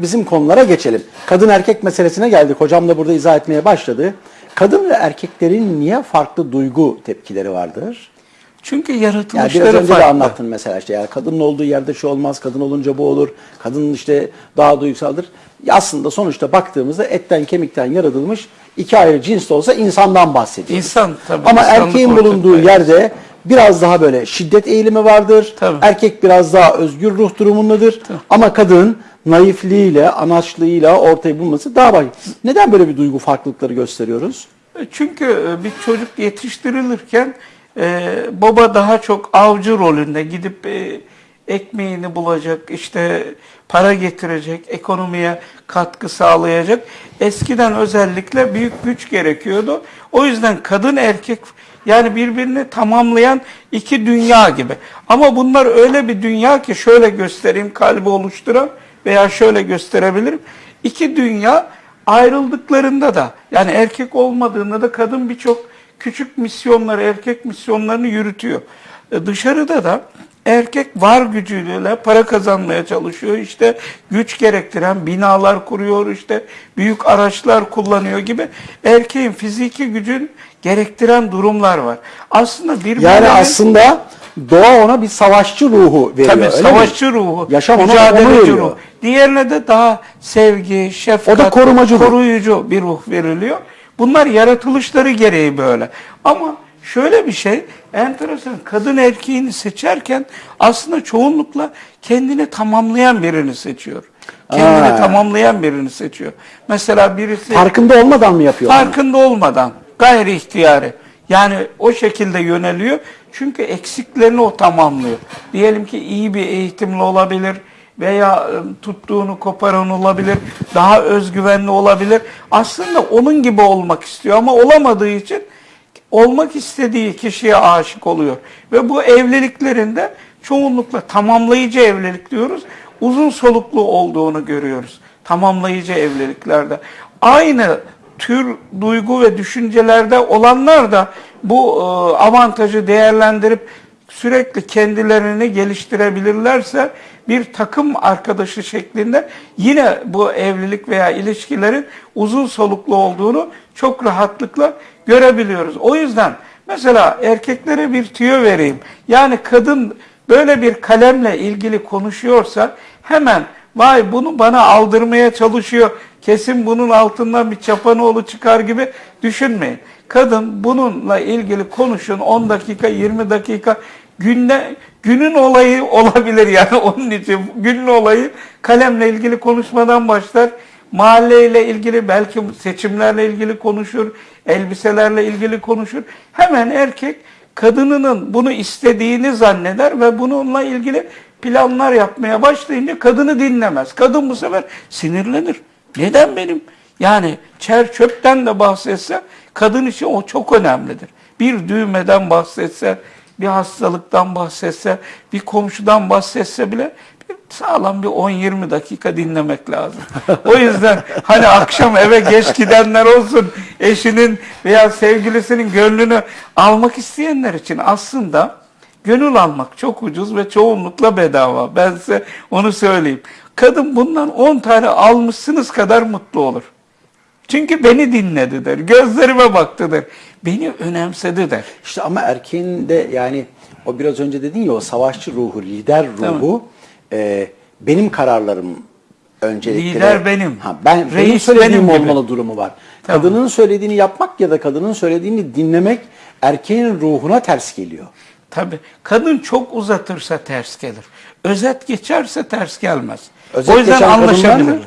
Bizim konulara geçelim. Kadın erkek meselesine geldik. Hocam da burada izah etmeye başladı. Kadın ve erkeklerin niye farklı duygu tepkileri vardır? Çünkü Yani yaratılışları biraz önce farklı. de anlattın mesela işte yani kadının olduğu yerde şu olmaz, kadın olunca bu olur, kadın işte daha duygusaldır. Ya Aslında sonuçta baktığımızda etten kemikten yaratılmış iki ayrı cins de olsa insandan bahsediyoruz. İnsan tabii. Ama erkeğin bulunduğu yerde biraz daha böyle şiddet eğilimi vardır. Tabii. Erkek biraz daha özgür ruh durumundadır. Ama kadın naifliğiyle, anaçlığıyla ortaya bulması daha baş. Neden böyle bir duygu farklılıkları gösteriyoruz? Çünkü e, bir çocuk yetiştirilirken e, baba daha çok avcı rolünde gidip e, ekmeğini bulacak, işte para getirecek, ekonomiye katkı sağlayacak. Eskiden özellikle büyük güç gerekiyordu. O yüzden kadın erkek yani birbirini tamamlayan iki dünya gibi. Ama bunlar öyle bir dünya ki şöyle göstereyim kalbi oluşturan veya şöyle gösterebilirim. İki dünya ayrıldıklarında da yani erkek olmadığında da kadın birçok küçük misyonları, erkek misyonlarını yürütüyor. E, dışarıda da erkek var gücüyle para kazanmaya çalışıyor. İşte güç gerektiren binalar kuruyor, işte büyük araçlar kullanıyor gibi erkeğin fiziki gücün gerektiren durumlar var. Aslında birbirlerinin Yani aslında doğa ona bir savaşçı ruhu veriyor. Tabii öyle mi? savaşçı ruhu, Yaşam onu mücadeleci ruh. Diğerine de daha sevgi, şefkat, O da korumacı ruh. koruyucu bir ruh veriliyor. Bunlar yaratılışları gereği böyle. Ama şöyle bir şey, enteresan, kadın erkeğini seçerken aslında çoğunlukla kendini tamamlayan birini seçiyor. Kendini Aa. tamamlayan birini seçiyor. Mesela birisi Farkında olmadan mı yapıyor? farkında olmadan gayri ihtiyari yani o şekilde yöneliyor. Çünkü eksiklerini o tamamlıyor. Diyelim ki iyi bir eğitimli olabilir veya e, tuttuğunu koparan olabilir, daha özgüvenli olabilir. Aslında onun gibi olmak istiyor ama olamadığı için olmak istediği kişiye aşık oluyor. Ve bu evliliklerinde çoğunlukla tamamlayıcı evlilik diyoruz. Uzun soluklu olduğunu görüyoruz. Tamamlayıcı evliliklerde. Aynı tür duygu ve düşüncelerde olanlar da bu e, avantajı değerlendirip sürekli kendilerini geliştirebilirlerse bir takım arkadaşı şeklinde yine bu evlilik veya ilişkilerin uzun soluklu olduğunu çok rahatlıkla görebiliyoruz. O yüzden mesela erkeklere bir tüyo vereyim. Yani kadın böyle bir kalemle ilgili konuşuyorsa hemen vay bunu bana aldırmaya çalışıyor. Kesin bunun altından bir çapanoğlu çıkar gibi düşünmeyin. Kadın bununla ilgili konuşun 10 dakika 20 dakika günde günün olayı olabilir yani onun için günün olayı kalemle ilgili konuşmadan başlar. Mahalleyle ilgili belki seçimlerle ilgili konuşur, elbiselerle ilgili konuşur. Hemen erkek kadınının bunu istediğini zanneder ve bununla ilgili planlar yapmaya başlayınca kadını dinlemez. Kadın bu sefer sinirlenir. Neden benim? Yani çer çöpten de bahsetse kadın için o çok önemlidir. Bir düğmeden bahsetse, bir hastalıktan bahsetse, bir komşudan bahsetse bile sağlam bir 10-20 dakika dinlemek lazım. O yüzden hani akşam eve geç gidenler olsun, eşinin veya sevgilisinin gönlünü almak isteyenler için aslında gönül almak çok ucuz ve çoğunlukla bedava. Ben size onu söyleyeyim. Kadın bundan 10 tane almışsınız kadar mutlu olur. Çünkü beni dinledi der. Gözlerime baktı der. Beni önemsedi der. İşte ama erkeğin de yani o biraz önce dedin ya o savaşçı ruhu, lider ruhu e, benim kararlarım öncelikle. Lider benim. Ha, ben benim Reis söylediğim benim gibi. olmalı durumu var. Tamam. Kadının söylediğini yapmak ya da kadının söylediğini dinlemek erkeğin ruhuna ters geliyor. Tabii. Kadın çok uzatırsa ters gelir. Özet geçerse ters gelmez. Özet o yüzden anlaşabilir. mı?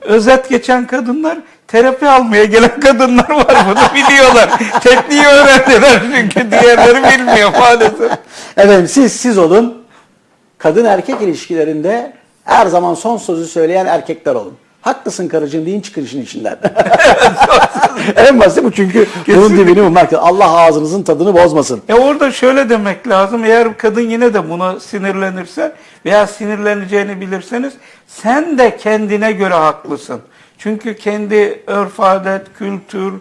Özet geçen kadınlar terapi almaya gelen kadınlar var bunu biliyorlar. Tekniği öğrendiler çünkü diğerleri bilmiyor maalesef. Efendim siz siz olun. Kadın erkek ilişkilerinde her zaman son sözü söyleyen erkekler olun. Haklısın karıcığım deyin çıkın işin içinden. en basit bu çünkü bunun dibini bulmak. Allah ağzınızın tadını bozmasın. E orada şöyle demek lazım. Eğer kadın yine de buna sinirlenirse veya sinirleneceğini bilirseniz sen de kendine göre haklısın. Çünkü kendi örf adet, kültür,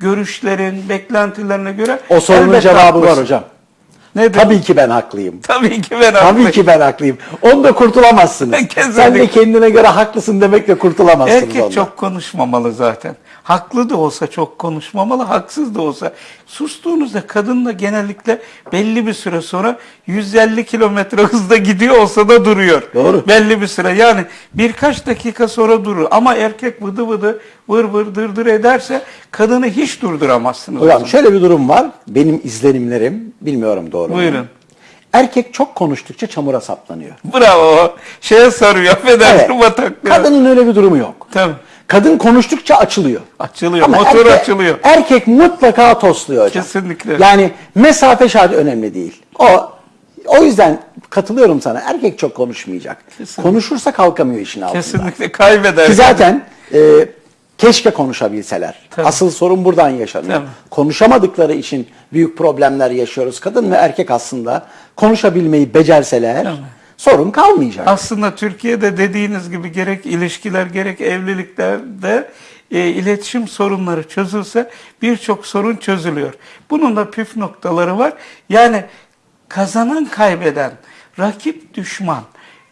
görüşlerin, beklentilerine göre O sorunun cevabı var haklısın. hocam. Nedir? Tabii ki ben haklıyım. Tabii ki ben Tabii haklıyım. ki ben haklıyım. Onda kurtulamazsınız. Kesinlikle. Sen de kendine göre haklısın demekle kurtulamazsınız Erkek ondan. çok konuşmamalı zaten. Haklı da olsa çok konuşmamalı, haksız da olsa. Sustuğunuzda kadın da genellikle belli bir süre sonra 150 kilometre hızda gidiyor olsa da duruyor. Doğru. Belli bir süre. Yani birkaç dakika sonra durur. Ama erkek vıdı vıdı vır vır dır dır ederse kadını hiç durduramazsınız. Hocam şöyle bir durum var. Benim izlenimlerim bilmiyorum doğru mu? Buyurun. Erkek çok konuştukça çamura saplanıyor. Bravo. Şeye sarıyor. Affedersin Evet. Kadının öyle bir durumu yok. Tabii. Kadın konuştukça açılıyor. Açılıyor. Ama motor erkek- açılıyor. Erkek mutlaka tosluyor hocam. Kesinlikle. Yani mesafe şart önemli değil. O o yüzden katılıyorum sana. Erkek çok konuşmayacak. Kesinlikle. Konuşursa kalkamıyor işin altından. Kesinlikle kaybeder. Ki zaten e, keşke konuşabilseler. Tabii. Asıl sorun buradan yaşanıyor. Tabii. Konuşamadıkları için büyük problemler yaşıyoruz. Kadın ve erkek aslında konuşabilmeyi becerseler Tabii. Sorun kalmayacak. Aslında Türkiye'de dediğiniz gibi gerek ilişkiler gerek evliliklerde e, iletişim sorunları çözülse birçok sorun çözülüyor. Bunun da püf noktaları var. Yani kazanan kaybeden, rakip düşman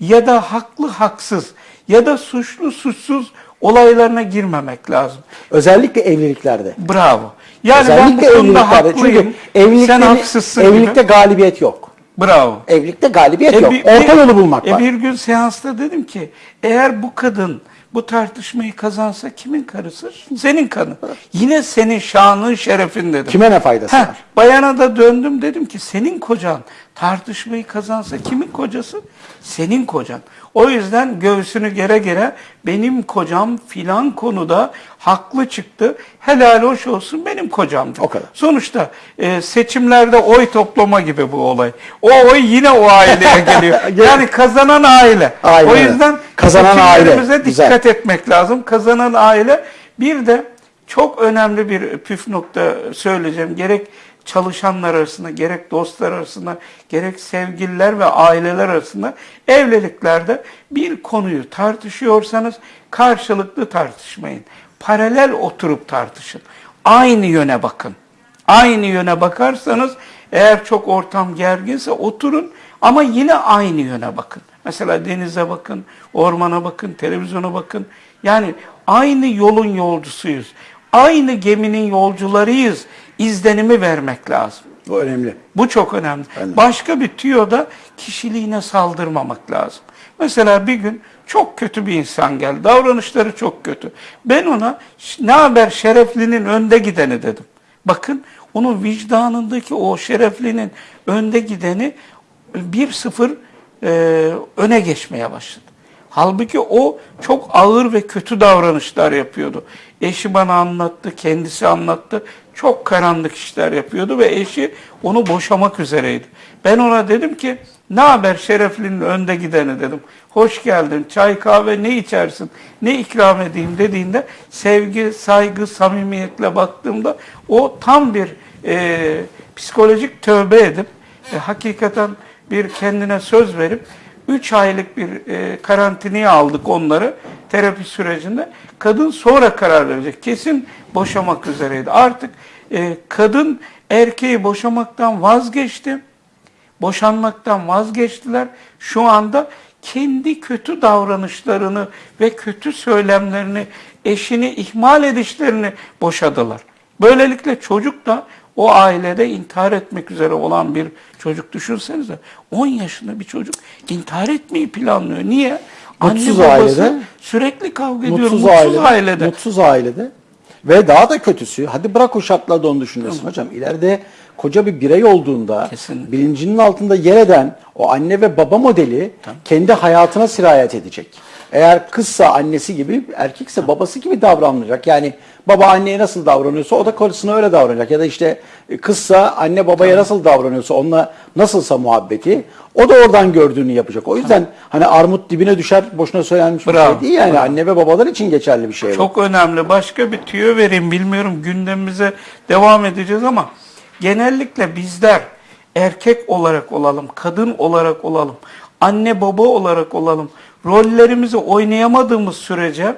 ya da haklı haksız ya da suçlu suçsuz olaylarına girmemek lazım. Özellikle evliliklerde. Bravo. Yani ben bu Özellikle konuda haklıyım. Çünkü evlilikte, Sen haksızsın evlilikte gibi. galibiyet yok. Bravo. Evlilikte galibiyet E yok. bir- Orta yolu bulmak e var. Bir gün seansta dedim ki eğer bu kadın bu tartışmayı kazansa kimin karısı? Senin kanı. Yine senin şanın şerefin dedim. Kime ne faydası Heh, var? bayana da döndüm dedim ki senin kocan tartışmayı kazansa kimin kocası? Senin kocan. O yüzden göğsünü gere gere benim kocam filan konuda haklı çıktı. Helal hoş olsun benim kocamdı. O kadar. Sonuçta e, seçimlerde oy toplama gibi bu olay. O oy yine o aileye geliyor. yani kazanan aile. Aynen o yüzden Kazanan aile. Güzel. dikkat etmek lazım. Kazanan aile. Bir de çok önemli bir püf nokta söyleyeceğim. Gerek çalışanlar arasında, gerek dostlar arasında, gerek sevgililer ve aileler arasında evliliklerde bir konuyu tartışıyorsanız karşılıklı tartışmayın. Paralel oturup tartışın. Aynı yöne bakın. Aynı yöne bakarsanız eğer çok ortam gerginse oturun ama yine aynı yöne bakın. Mesela denize bakın, ormana bakın, televizyona bakın. Yani aynı yolun yolcusuyuz. Aynı geminin yolcularıyız. İzlenimi vermek lazım. Bu önemli. Bu çok önemli. Önemli. Başka bir tüyoda kişiliğine saldırmamak lazım. Mesela bir gün çok kötü bir insan geldi. Davranışları çok kötü. Ben ona ne haber şereflinin önde gideni dedim. Bakın onun vicdanındaki o şereflinin önde gideni 1-0 e, öne geçmeye başladı. Halbuki o çok ağır ve kötü davranışlar yapıyordu. Eşi bana anlattı, kendisi anlattı. Çok karanlık işler yapıyordu ve eşi onu boşamak üzereydi. Ben ona dedim ki ne haber şereflinin önde gideni dedim. Hoş geldin, çay kahve ne içersin, ne ikram edeyim dediğinde sevgi, saygı, samimiyetle baktığımda o tam bir e, psikolojik tövbe edip e, hakikaten bir kendine söz verip 3 aylık bir e, karantinaya aldık onları terapi sürecinde. Kadın sonra karar verecek. Kesin boşamak üzereydi. Artık e, kadın erkeği boşamaktan vazgeçti. Boşanmaktan vazgeçtiler. Şu anda kendi kötü davranışlarını ve kötü söylemlerini, eşini ihmal edişlerini boşadılar. Böylelikle çocuk da o ailede intihar etmek üzere olan bir çocuk düşünsenize. 10 yaşında bir çocuk intihar etmeyi planlıyor. Niye? Mutsuz Anne babası ailede. sürekli kavga ediyor. Mutsuz, Mutsuz, ailede, ailede. Mutsuz ailede. Ve daha da kötüsü, hadi bırak o şartlarda onu düşünüyorsun hocam. İleride koca bir birey olduğunda Kesinlikle. bilincinin altında yer eden o anne ve baba modeli kendi hayatına sirayet edecek. Eğer kızsa annesi gibi, erkekse babası gibi davranacak. Yani baba anneye nasıl davranıyorsa o da karısına öyle davranacak. Ya da işte kızsa anne babaya nasıl davranıyorsa onunla nasılsa muhabbeti o da oradan gördüğünü yapacak. O yüzden hani armut dibine düşer boşuna söylenmiş bir Bravo, şey değil yani. bravo. Anne ve babalar için geçerli bir şey bu. Çok önemli. Başka bir tüyo vereyim. Bilmiyorum gündemimize devam edeceğiz ama genellikle bizler erkek olarak olalım, kadın olarak olalım, anne baba olarak olalım. Rollerimizi oynayamadığımız sürece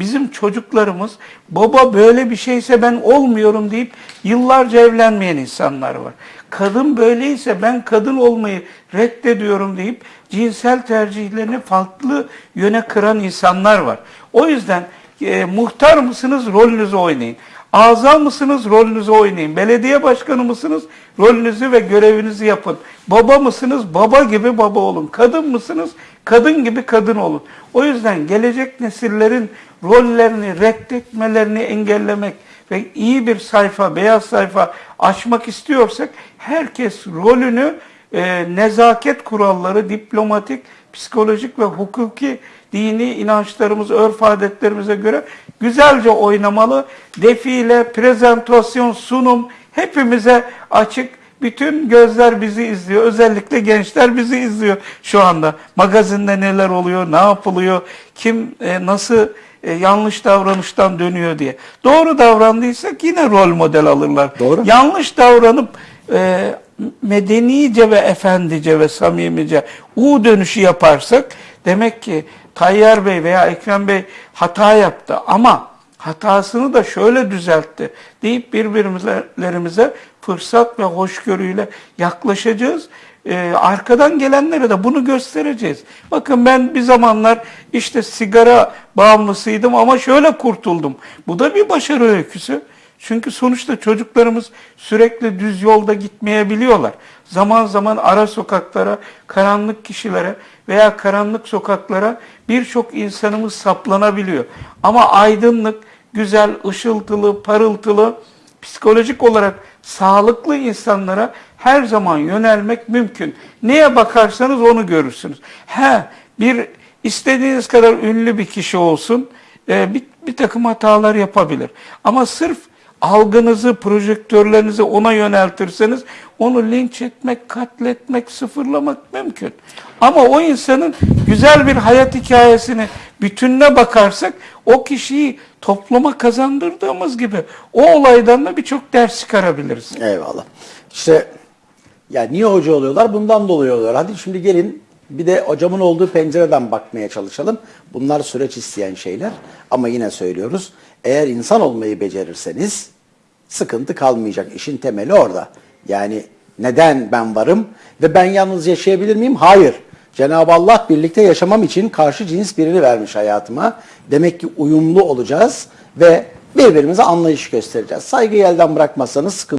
Bizim çocuklarımız baba böyle bir şeyse ben olmuyorum deyip yıllarca evlenmeyen insanlar var. Kadın böyleyse ben kadın olmayı reddediyorum deyip cinsel tercihlerini farklı yöne kıran insanlar var. O yüzden e, muhtar mısınız rolünüzü oynayın. Azam mısınız rolünüzü oynayın. Belediye başkanı mısınız rolünüzü ve görevinizi yapın. Baba mısınız baba gibi baba olun. Kadın mısınız kadın gibi kadın olun. O yüzden gelecek nesillerin rollerini reddetmelerini engellemek ve iyi bir sayfa, beyaz sayfa açmak istiyorsak herkes rolünü e, nezaket kuralları, diplomatik, psikolojik ve hukuki dini inançlarımız, örf adetlerimize göre güzelce oynamalı. Defile, prezentasyon, sunum hepimize açık. Bütün gözler bizi izliyor. Özellikle gençler bizi izliyor şu anda. Magazinde neler oluyor, ne yapılıyor, kim e, nasıl e, yanlış davranıştan dönüyor diye. Doğru davrandıysak yine rol model alırlar. Doğru. Yanlış davranıp e, medenice ve efendice ve samimice U dönüşü yaparsak demek ki Tayyar Bey veya Ekrem Bey hata yaptı ama hatasını da şöyle düzeltti deyip birbirlerimize fırsat ve hoşgörüyle yaklaşacağız. Ee, arkadan gelenlere de bunu göstereceğiz. Bakın ben bir zamanlar işte sigara bağımlısıydım ama şöyle kurtuldum. Bu da bir başarı öyküsü. Çünkü sonuçta çocuklarımız sürekli düz yolda gitmeyebiliyorlar. Zaman zaman ara sokaklara, karanlık kişilere veya karanlık sokaklara birçok insanımız saplanabiliyor. Ama aydınlık, güzel, ışıltılı, parıltılı, psikolojik olarak sağlıklı insanlara her zaman yönelmek mümkün. Neye bakarsanız onu görürsünüz. He, bir istediğiniz kadar ünlü bir kişi olsun, e, bir, bir takım hatalar yapabilir. Ama sırf algınızı, projektörlerinizi ona yöneltirseniz onu linç etmek, katletmek, sıfırlamak mümkün. Ama o insanın güzel bir hayat hikayesini bütününe bakarsak o kişiyi topluma kazandırdığımız gibi o olaydan da birçok ders çıkarabiliriz. Eyvallah. İşte ya niye hoca oluyorlar? Bundan dolayı oluyorlar. Hadi şimdi gelin bir de hocamın olduğu pencereden bakmaya çalışalım. Bunlar süreç isteyen şeyler. Ama yine söylüyoruz. Eğer insan olmayı becerirseniz sıkıntı kalmayacak. İşin temeli orada. Yani neden ben varım ve ben yalnız yaşayabilir miyim? Hayır. Cenab-ı Allah birlikte yaşamam için karşı cins birini vermiş hayatıma. Demek ki uyumlu olacağız ve birbirimize anlayış göstereceğiz. Saygıyı elden bırakmazsanız sıkıntı